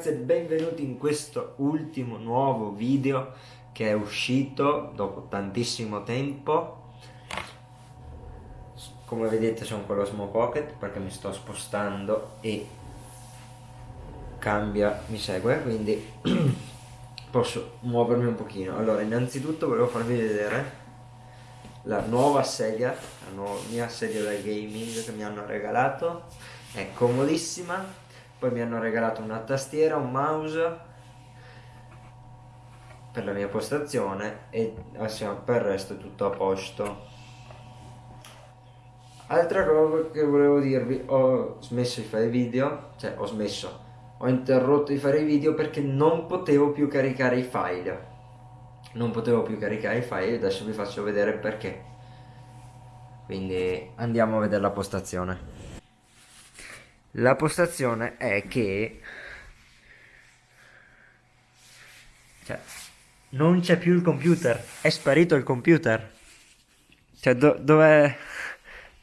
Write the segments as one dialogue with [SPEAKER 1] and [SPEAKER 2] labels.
[SPEAKER 1] ragazzi e benvenuti in questo ultimo nuovo video che è uscito dopo tantissimo tempo. Come vedete sono con Small Pocket perché mi sto spostando e cambia, mi segue quindi posso muovermi un pochino. Allora innanzitutto volevo farvi vedere la nuova sedia la nuova, mia sedia da gaming che mi hanno regalato. È comodissima poi mi hanno regalato una tastiera, un mouse per la mia postazione e assieme per il resto è tutto a posto. Altra cosa che volevo dirvi ho smesso di fare video cioè ho smesso ho interrotto di fare i video perché non potevo più caricare i file. Non potevo più caricare i file adesso vi faccio vedere perché. Quindi andiamo a vedere la postazione la postazione è che cioè, non c'è più il computer, è sparito il computer. Cioè, do, dove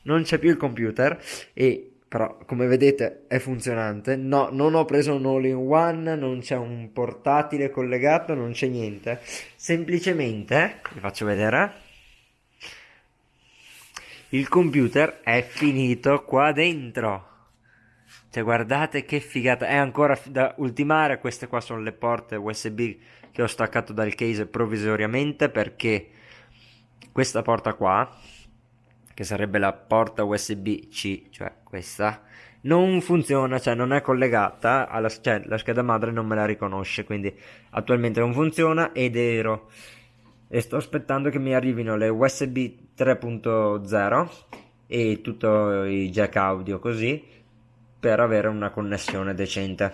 [SPEAKER 1] non c'è più il computer e però come vedete è funzionante. No, non ho preso un all-in-one, non c'è un portatile collegato, non c'è niente. Semplicemente, vi faccio vedere. Il computer è finito qua dentro. Cioè guardate che figata, è ancora da ultimare, queste qua sono le porte USB che ho staccato dal case provvisoriamente perché questa porta qua, che sarebbe la porta USB-C, cioè questa, non funziona, cioè non è collegata, alla, cioè la scheda madre non me la riconosce, quindi attualmente non funziona ed ero. E sto aspettando che mi arrivino le USB 3.0 e tutti i jack audio così per avere una connessione decente.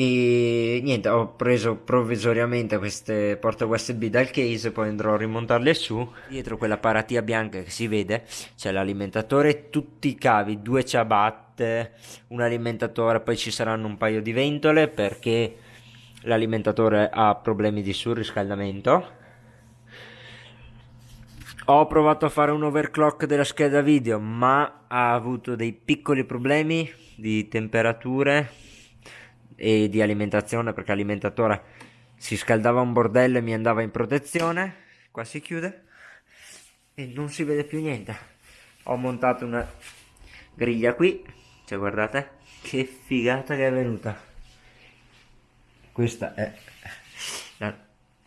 [SPEAKER 1] E niente ho preso provvisoriamente queste porte usb dal case poi andrò a rimontarle su. Dietro quella paratia bianca che si vede c'è l'alimentatore tutti i cavi due ciabatte un alimentatore poi ci saranno un paio di ventole perché l'alimentatore ha problemi di surriscaldamento ho provato a fare un overclock della scheda video, ma ha avuto dei piccoli problemi di temperature e di alimentazione perché l'alimentatore si scaldava un bordello e mi andava in protezione. Qua si chiude e non si vede più niente. Ho montato una griglia qui, cioè guardate che figata che è venuta. Questa è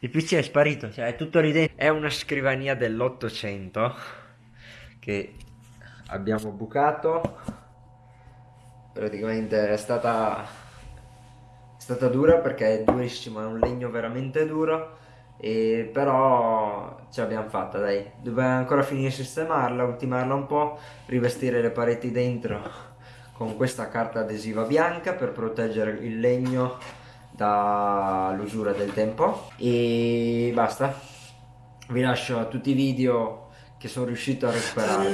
[SPEAKER 1] il PC è sparito, cioè è tutto lì dentro. È una scrivania dell'Ottocento che abbiamo bucato. Praticamente è stata, è stata dura perché è durissimo, è un legno veramente duro. E però ce l'abbiamo fatta dai dobbiamo ancora finire di sistemarla ultimarla un po' rivestire le pareti dentro con questa carta adesiva bianca per proteggere il legno dall'usura del tempo. E basta. Vi lascio a tutti i video che sono riuscito a recuperare.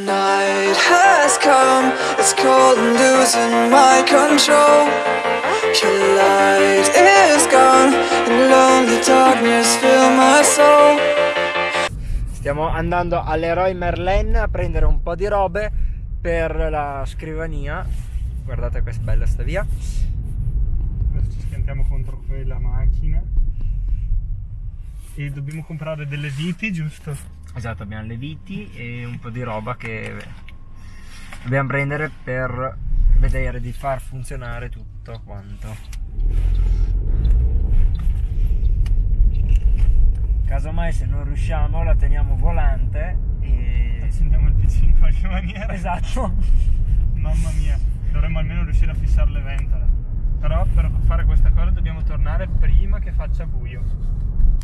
[SPEAKER 1] Stiamo andando all'Eroe Merlin a prendere un po' di robe per la scrivania. Guardate questa bella sta via
[SPEAKER 2] schiantiamo contro quella macchina. E dobbiamo comprare delle viti giusto?
[SPEAKER 1] esatto abbiamo le viti e un po' di roba che dobbiamo prendere per vedere di far funzionare tutto quanto. Casomai se non riusciamo la teniamo volante e
[SPEAKER 2] accendiamo il pc in qualche maniera.
[SPEAKER 1] Esatto.
[SPEAKER 2] Mamma mia dovremmo almeno riuscire a fissare le ventole però per fare questa cosa dobbiamo tornare prima che faccia buio.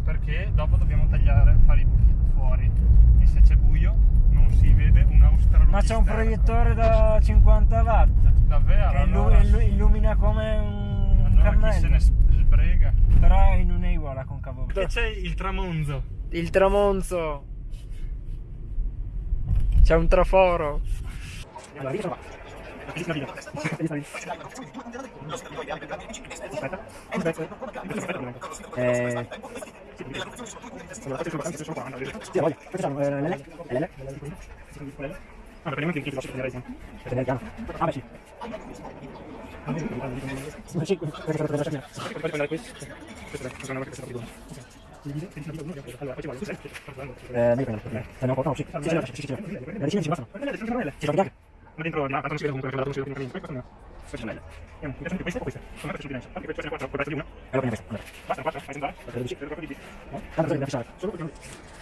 [SPEAKER 2] Perché dopo dobbiamo tagliare fare i buchi fuori. E se c'è buio non si vede un australopithecus
[SPEAKER 1] ma c'è un proiettore da 50 watt.
[SPEAKER 2] Davvero?
[SPEAKER 1] che allora... illumina come un
[SPEAKER 2] allora
[SPEAKER 1] cammello
[SPEAKER 2] chi se ne sbrega?
[SPEAKER 1] Però non è uguale a concavo
[SPEAKER 2] che c'è il tramonzo.
[SPEAKER 1] Il tramonzo. C'è un traforo. Allora, Aspetta. Eh... Allora, queste sono qua. Sì, voglio. Sono l'L. L'L.
[SPEAKER 2] Ah, praticamente che ti lascio prendere insieme.
[SPEAKER 1] Prendere il piano. Ah, beh sì.
[SPEAKER 3] Eh, meglio che non Stanno ancora, no, sì, sì, sì, sì, sì, sì. Le decine ci bastano. Ci sono bianche.
[SPEAKER 2] Ma dentro, no, tanto non si vede comunque, quella non si vede comunque, questo no. Questo è meglio. Vediamo, mi piacciono più queste o queste? Secondo me piacciono più dense. Anche queste sono 4, puoi di una.
[SPEAKER 3] Allora prendiamo questa. Allora.
[SPEAKER 2] Basta, 4, fai sentare?
[SPEAKER 3] Perché
[SPEAKER 2] Vedo proprio di più. No?
[SPEAKER 3] Tanto bisogna fissare.
[SPEAKER 2] Solo perché non...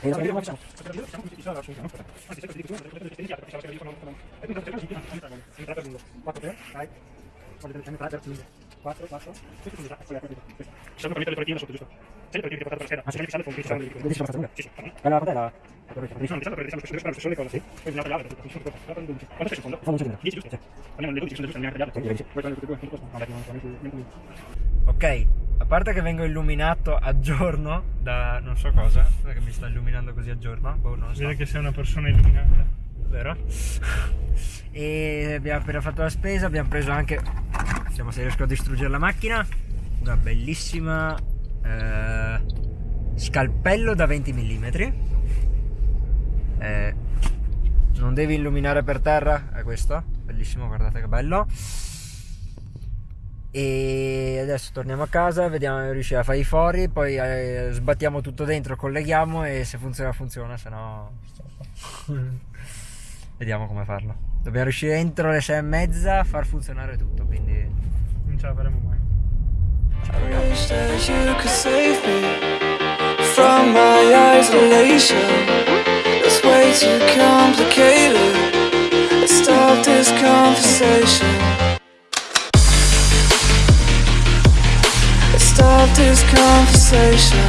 [SPEAKER 3] E la vediamo facciamo.
[SPEAKER 2] Siamo tutti fissati, assolutamente, aspetta. Anzi, sai cosa dico tu? Perché potete iniziare, perché sai cosa dico, non... E quindi cercare di dire, anche tre, sempre per lungo. 4 per, dai. Voglio vedere, sempre 3 per lungo. 4, 4. Questo è quella è questa. Ci sono per mettere le tortine sotto, giusto? Che per scheda, ma con
[SPEAKER 3] se basta
[SPEAKER 2] Sì, sì, fanno.
[SPEAKER 3] Quella parte è la...
[SPEAKER 2] Mi sono fissate perché diciamo che sono le stesse cose, sì. Poi bisogna tagliare, tutto. Mi sono fatto un 12. Quanto sei secondo?
[SPEAKER 3] Fa un secondo.
[SPEAKER 2] 10, giusto? Prendiamo le 12, sono le giuste, non neanche tagliate.
[SPEAKER 3] Sì, sì.
[SPEAKER 2] Vuoi prendere tutte e due? Tutto questo? No, dai, non non non non
[SPEAKER 1] Ok, a parte che vengo illuminato a giorno da non so cosa, perché mi sta illuminando così a giorno, boh, non so.
[SPEAKER 2] Vedi che sei una persona illuminata.
[SPEAKER 1] vero? E abbiamo appena fatto la spesa, abbiamo preso anche, vediamo se riesco a distruggere la macchina, una bellissima eh, scalpello da 20 mm. Eh, non devi illuminare per terra, è questo, bellissimo, guardate che bello. E adesso torniamo a casa, vediamo se riusciamo a fare i fori, poi eh, sbattiamo tutto dentro, colleghiamo e se funziona funziona, se no... Vediamo come farlo. Dobbiamo riuscire entro le sei e mezza a far funzionare tutto, quindi...
[SPEAKER 2] Non ce la faremo mai.
[SPEAKER 4] Wish that you could save me from my isolation. It's way too complicated. Let's stop this conversation. Let's stop this conversation.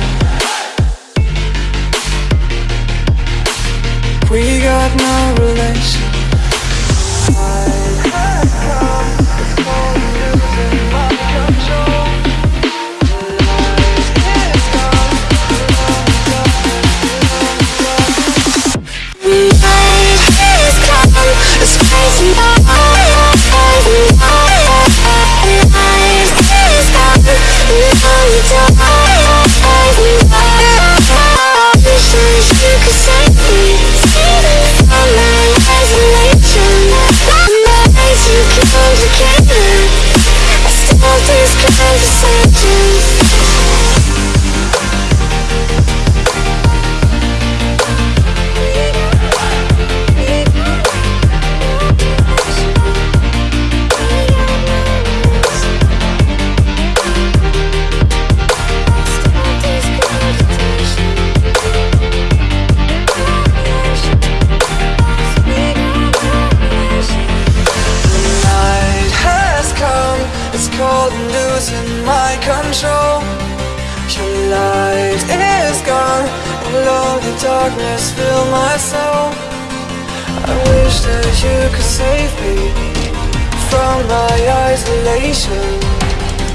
[SPEAKER 4] We got no relation. Losing my control. Your light is gone, and lonely darkness fill my soul. I wish that you could save me from my isolation.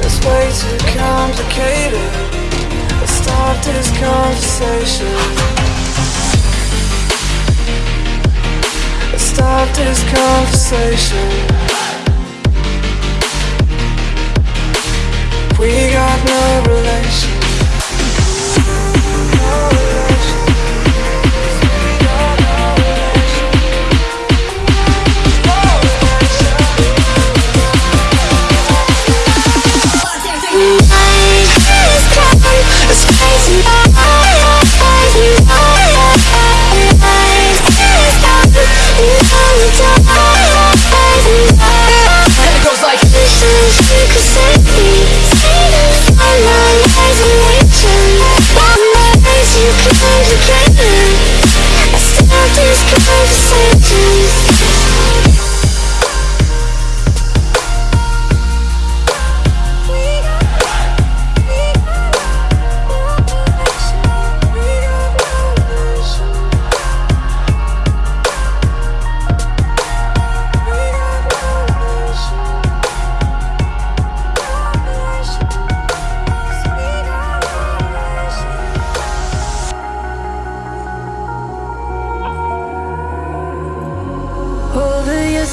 [SPEAKER 4] It's way too complicated. Let's stop this conversation. Let's stop this conversation. We got no relation.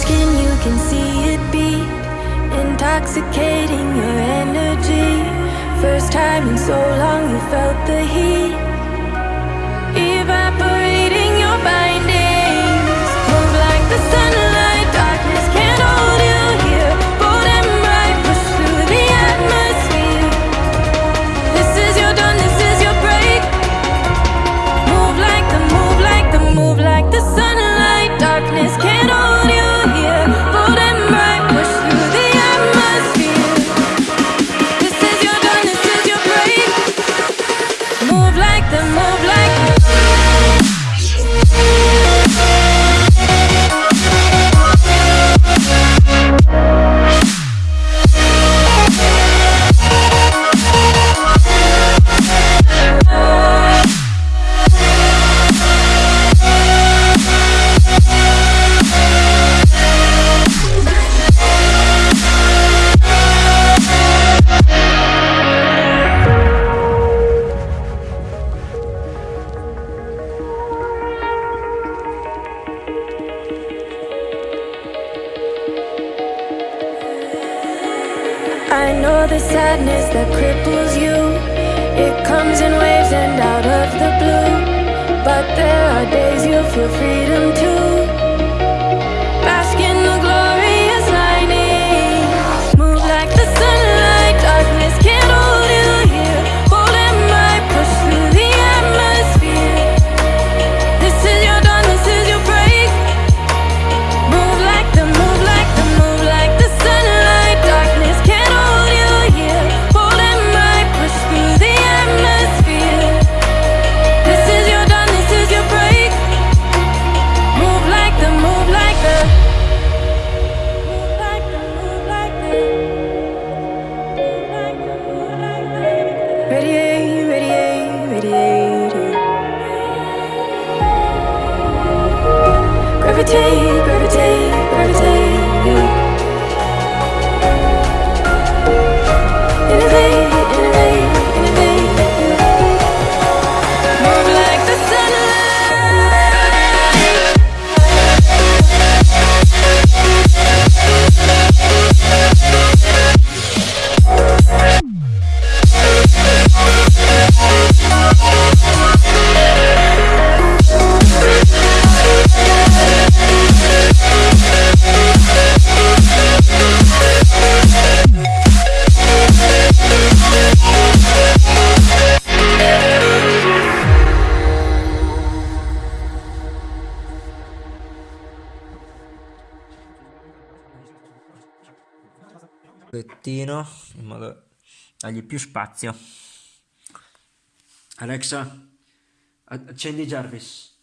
[SPEAKER 5] Skin, you can see it beat, intoxicating your energy. First time in so long, you felt the heat, I know the sadness that cripples you. It comes in waves and out of the blue. But there are days you feel freedom too. Radiate, radiate, radiate Gravitate, gravitate.
[SPEAKER 1] pochettino in modo da dargli più spazio. Alexa accendi Jarvis.